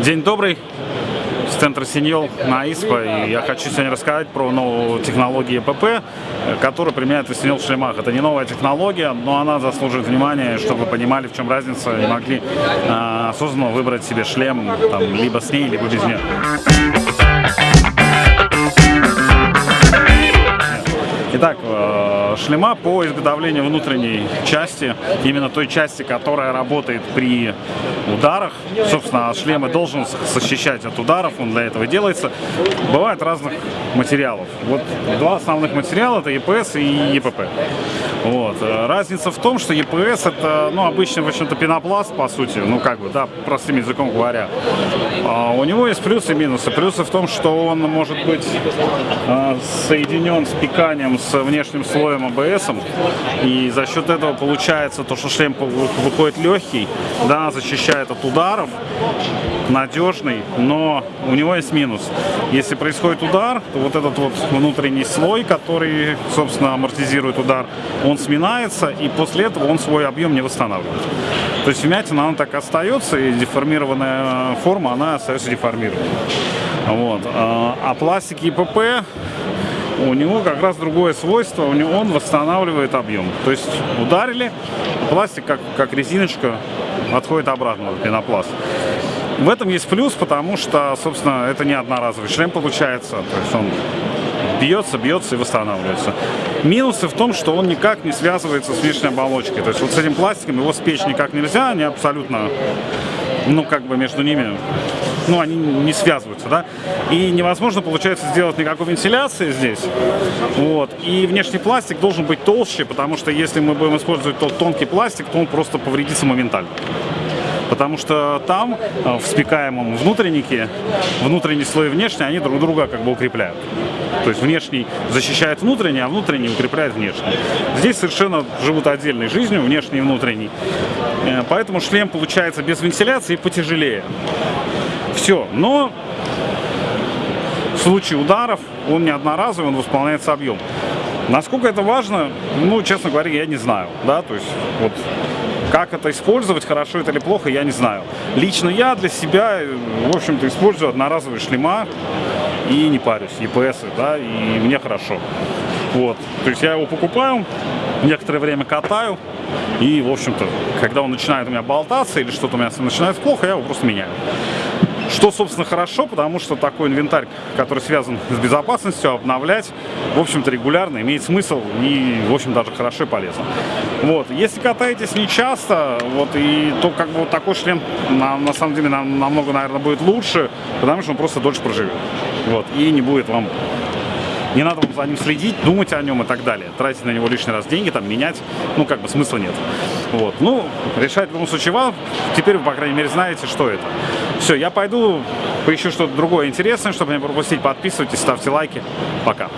День добрый, с центра Синьол на ИСПА. И я хочу сегодня рассказать про новую технологию ЕПП, которую применяют в Синьол шлемах. Это не новая технология, но она заслуживает внимания, чтобы вы понимали, в чем разница, и могли э, осознанно выбрать себе шлем там, либо с ней, либо без нее. Итак, шлема по изготовлению внутренней части, именно той части, которая работает при ударах. Собственно, шлемы должен защищать от ударов, он для этого делается. Бывает разных материалов. Вот два основных материала это EPS и EPP. Вот. Э, разница в том, что EPS это, ну, обычный, в общем-то, пенопласт, по сути, ну, как бы, да, простым языком говоря. А у него есть плюсы и минусы. Плюсы в том, что он может быть э, соединен с пиканием с внешним слоем АБС, и за счет этого получается то, что шлем выходит легкий, да, защищает от ударов, надежный, но у него есть минус. Если происходит удар, то вот этот вот внутренний слой, который, собственно, амортизирует удар, он сминается, и после этого он свой объем не восстанавливает. То есть вмятина, она так остается, и деформированная форма, она остается деформированной. Вот. А, а пластик ЕПП у него как раз другое свойство, он восстанавливает объем. То есть ударили, пластик как, как резиночка отходит обратно пенопласт. В этом есть плюс, потому что, собственно, это не одноразовый шлем получается. То есть он бьется, бьется и восстанавливается. Минусы в том, что он никак не связывается с внешней оболочкой. То есть вот с этим пластиком его спечь никак нельзя, они абсолютно, ну, как бы между ними ну, они не связываются, да, и невозможно, получается, сделать никакой вентиляции здесь, вот, и внешний пластик должен быть толще, потому что если мы будем использовать тот тонкий пластик, то он просто повредится моментально. Потому что там, э, в спекаемом внутреннике, внутренний слой и внешний, они друг друга как бы укрепляют. То есть внешний защищает внутренний, а внутренний укрепляет внешний. Здесь совершенно живут отдельной жизнью, внешний и внутренний. Э, поэтому шлем получается без вентиляции потяжелее. Все. Но в случае ударов он не одноразовый, он восполняется объем. Насколько это важно, ну, честно говоря, я не знаю, да, то есть вот как это использовать, хорошо это или плохо, я не знаю. Лично я для себя, в общем-то, использую одноразовые шлема и не парюсь, EPS, да, и мне хорошо. Вот, то есть я его покупаю, некоторое время катаю, и, в общем-то, когда он начинает у меня болтаться или что-то у меня начинает плохо, я его просто меняю. Что, собственно, хорошо, потому что такой инвентарь, который связан с безопасностью, обновлять, в общем-то, регулярно имеет смысл и, в общем, даже хорошо и полезно. Вот. Если катаетесь не часто, вот, и то как бы вот такой шлем на, на самом деле нам, намного, наверное, будет лучше, потому что он просто дольше проживет. Вот. И не будет вам не надо вам за ним следить, думать о нем и так далее. Тратить на него лишний раз деньги, там, менять, ну, как бы смысла нет. Вот. Ну, решать в любом случае вам. Теперь вы, по крайней мере, знаете, что это. Все, я пойду поищу что-то другое интересное, чтобы не пропустить. Подписывайтесь, ставьте лайки. Пока.